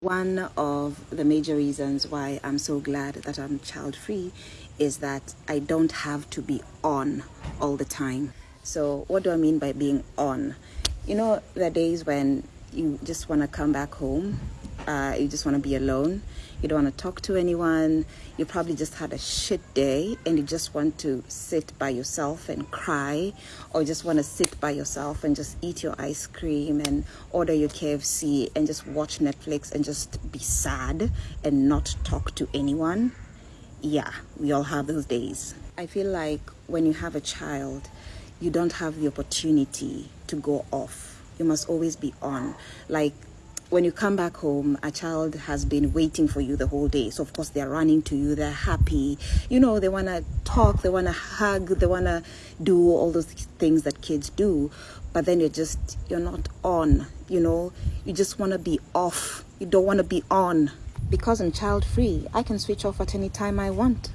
One of the major reasons why I'm so glad that I'm child free is that I don't have to be on all the time. So, what do I mean by being on? You know, the days when you just want to come back home, uh, you just want to be alone, you don't want to talk to anyone, you probably just had a shit day and you just want to sit by yourself and cry, or just want to sit by yourself and just eat your ice cream and order your KFC and just watch Netflix and just be sad and not talk to anyone. Yeah, we all have those days. I feel like when you have a child, you don't have the opportunity to go off. You must always be on. Like when you come back home, a child has been waiting for you the whole day. So, of course, they're running to you, they're happy. You know, they want to talk, they want to hug, they want to do all those things that kids do. But then you're just, you're not on, you know, you just want to be off. You don't want to be on. Because I'm child free, I can switch off at any time I want.